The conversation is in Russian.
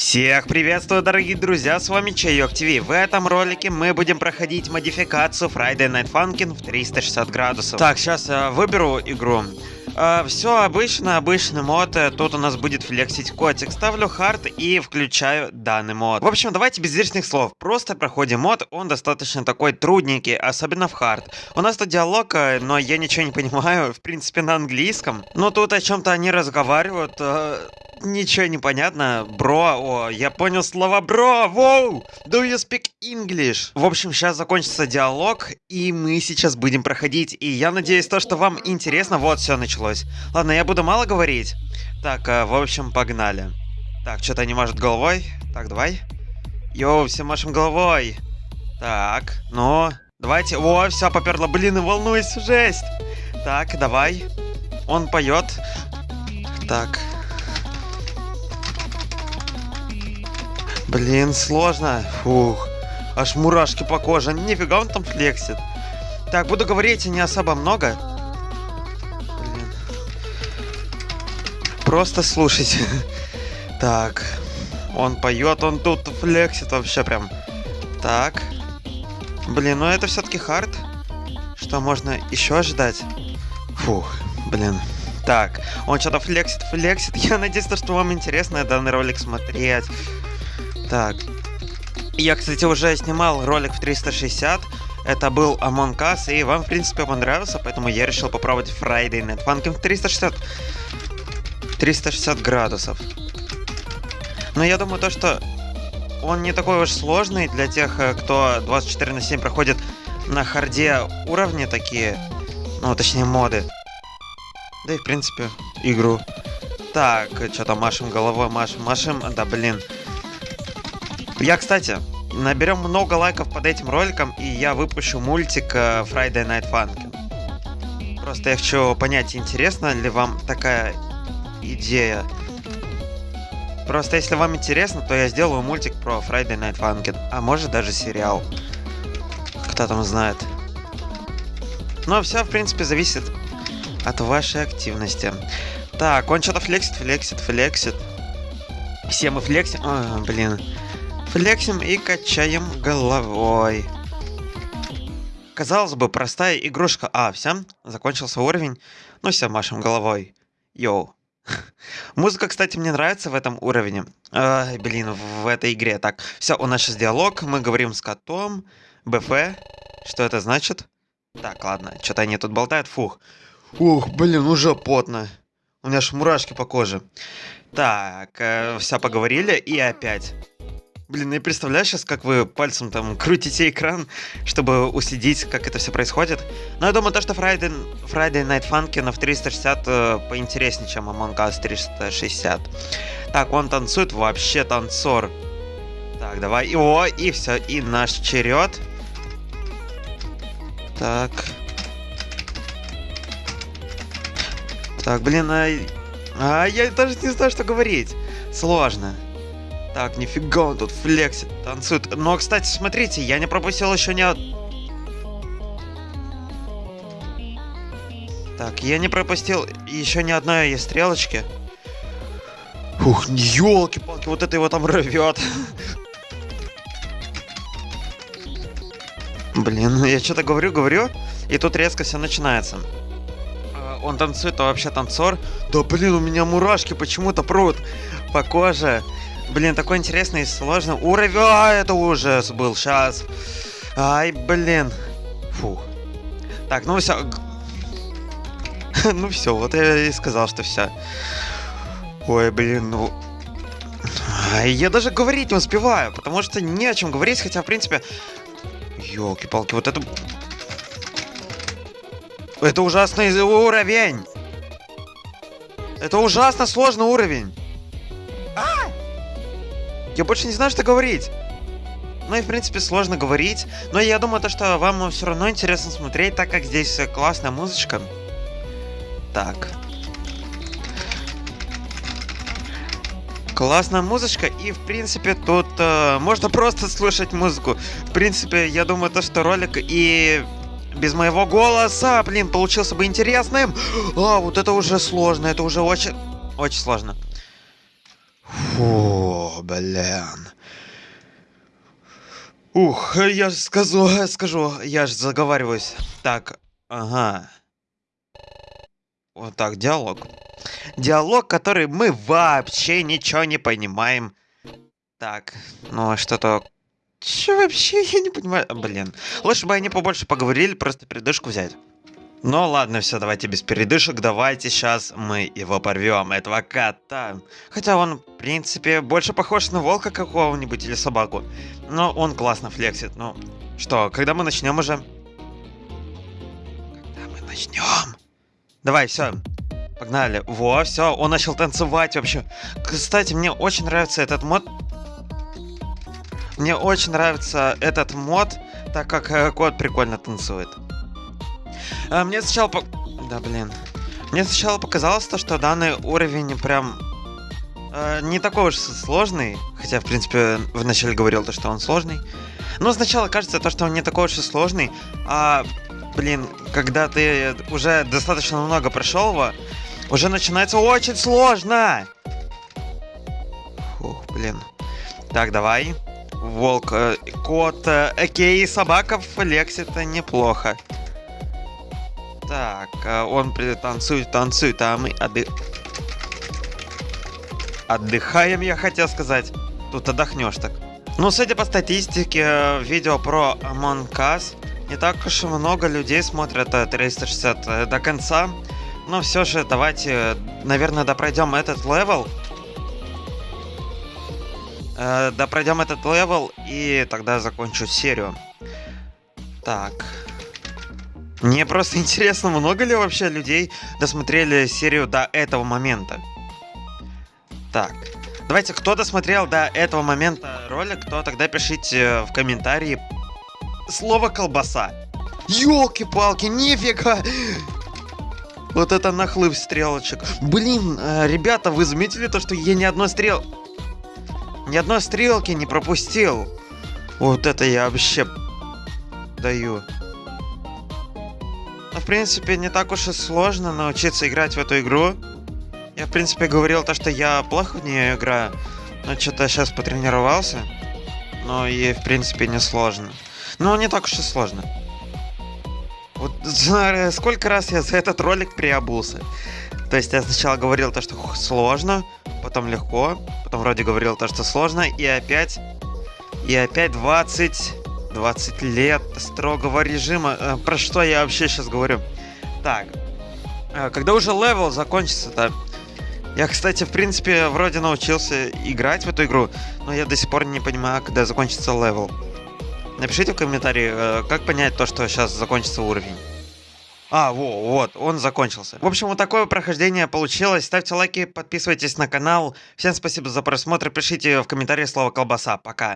Всех приветствую, дорогие друзья, с вами Чайок ТВ. В этом ролике мы будем проходить модификацию Friday Night Funkin' в 360 градусов. Так, сейчас я выберу игру. Э, все обычно, обычный мод. Э, тут у нас будет флексить котик. Ставлю hard и включаю данный мод. В общем, давайте без лишних слов. Просто проходим мод. Он достаточно такой трудненький, особенно в hard. У нас тут диалог, э, но я ничего не понимаю. В принципе, на английском. Но тут о чем-то они разговаривают. Э, ничего не понятно. Бро, о, я понял слова бро, воу! Do you speak English? В общем, сейчас закончится диалог, и мы сейчас будем проходить. И я надеюсь, то, что вам интересно, вот все началось. Ладно, я буду мало говорить. Так, э, в общем, погнали. Так, что-то не может головой. Так, давай. Йоу, все машем головой. Так, ну, давайте. О, все, поперло. Блин, и волнуюсь, жесть. Так, давай. Он поет. Так, Блин, сложно. Фух. Аж мурашки по коже. Нифига он там флексит. Так, буду говорить не особо много. Блин. Просто слушайте. Так. Он поет, он тут флексит вообще прям. Так. Блин, ну это все-таки хард. Что можно еще ожидать? Фух, блин. Так, он что-то флексит, флексит. Я надеюсь, что вам интересно данный ролик смотреть. Так. Я, кстати, уже снимал ролик в 360. Это был Among Us, и вам, в принципе, понравился, поэтому я решил попробовать Friday Night Funkin' в 360... 360 градусов. Но я думаю, то, что он не такой уж сложный для тех, э, кто 24 на 7 проходит на харде уровни такие. Ну, точнее, моды. Да и, в принципе, игру. Так, что-то машем головой, машем, машем. Да, блин. Я, кстати, наберем много лайков под этим роликом, и я выпущу мультик э, Friday Night Funkin'. Просто я хочу понять, интересна ли вам такая идея. Просто если вам интересно, то я сделаю мультик про Friday Night Funkin', а может даже сериал. Кто там знает. Но все, в принципе, зависит от вашей активности. Так, он что-то флексит, флексит, флексит. Все мы флексим. А, блин. Флексим и качаем головой. Казалось бы, простая игрушка. А, все, закончился уровень. Ну все, машем головой. Йоу. Музыка, кстати, мне нравится в этом уровне. Ай, блин, в этой игре. Так, все, у нас сейчас диалог. Мы говорим с котом. БФ. Что это значит? Так, ладно, что-то они тут болтают. Фух. Ух, блин, уже потно. У меня аж мурашки по коже. Так, э, все поговорили и опять. Блин, я представляю сейчас, как вы пальцем там крутите экран, чтобы уследить, как это все происходит. Но я думаю, то, что Friday, Friday Night Funkin' в 360 э, поинтереснее, чем Among Us 360. Так, он танцует, вообще танцор. Так, давай. И, о, и все, и наш черед. Так. Так, блин, а... а я даже не знаю, что говорить. Сложно. Так, нифига он тут флексит, танцует. Но, кстати, смотрите, я не пропустил еще ни... Так, я не пропустил еще ни одной стрелочки. Ух, елки-палки, вот это его там рвет. Блин, я что-то говорю, говорю, и тут резко все начинается. А, он танцует, а вообще танцор. Да блин, у меня мурашки почему-то прут по коже. Блин, такой интересный и сложный уровень. А, это ужас был. Сейчас. Ай, блин. Фу. Так, ну все. ну все, вот я и сказал, что все. Ой, блин, ну... Я даже говорить не успеваю, потому что не о чем говорить, хотя, в принципе... Ёлки-палки, вот это... Это ужасный уровень! Это ужасно сложный уровень! Я больше не знаю, что говорить. Ну и, в принципе, сложно говорить. Но я думаю, то, что вам все равно интересно смотреть, так как здесь классная музычка. Так. Классная музычка, и, в принципе, тут э, можно просто слушать музыку. В принципе, я думаю, то, что ролик и без моего голоса, блин, получился бы интересным. А, вот это уже сложно, это уже очень, очень сложно. Фу, блин. Ух, я ж скажу, скажу, я ж заговариваюсь. Так, ага. Вот так, диалог. Диалог, который мы вообще ничего не понимаем. Так, ну а что-то... Че вообще, я не понимаю. Блин, лучше бы они побольше поговорили, просто передышку взять. Ну ладно, все, давайте без передышек, давайте сейчас мы его порвем, этого кота. Хотя он, в принципе, больше похож на волка какого-нибудь или собаку. Но он классно флексит. Ну, что, когда мы начнем уже? Когда мы начнем? Давай, все. Погнали. Во, все, он начал танцевать вообще. Кстати, мне очень нравится этот мод. Мне очень нравится этот мод, так как э, кот прикольно танцует. А, мне сначала... По... Да, блин. Мне сначала показалось то, что данный уровень прям... Э, не такой уж сложный. Хотя, в принципе, вначале говорил то, что он сложный. Но сначала кажется то, что он не такой уж и сложный. А, блин, когда ты уже достаточно много прошел его, уже начинается очень сложно. Фух, блин. Так, давай. Волк, э, кот, э, окей, в Лексе это неплохо. Так, э, он танцует, танцует, а мы отды... Отдыхаем, я хотел сказать. Тут отдохнешь так. Ну, судя по статистике, э, видео про Among Us не так уж и много людей смотрят 360 э, до конца. Но все же давайте, наверное, допройдем этот level. Э, допройдем этот level и тогда закончу серию. Так. Мне просто интересно, много ли вообще людей досмотрели серию до этого момента. Так. Давайте, кто досмотрел до этого момента ролик, то тогда пишите в комментарии слово колбаса. Ёлки-палки, нифига! Вот это нахлыв стрелочек. Блин, э, ребята, вы заметили то, что я ни одной стрел... Ни одной стрелки не пропустил. Вот это я вообще даю. Но, в принципе, не так уж и сложно научиться играть в эту игру. Я, в принципе, говорил то, что я плохо в нее играю. Но что-то сейчас потренировался. Но и, в принципе, не сложно. Но не так уж и сложно. Вот сколько раз я за этот ролик переобулся. То есть я сначала говорил то, что сложно, потом легко, потом вроде говорил то, что сложно, и опять... И опять 20 20 лет строгого режима. Э, про что я вообще сейчас говорю? Так. Э, когда уже level закончится-то... Я, кстати, в принципе, вроде научился играть в эту игру, но я до сих пор не понимаю, когда закончится level. Напишите в комментарии, э, как понять то, что сейчас закончится уровень. А, во, вот, он закончился. В общем, вот такое прохождение получилось. Ставьте лайки, подписывайтесь на канал. Всем спасибо за просмотр. Пишите в комментарии слово колбаса. Пока.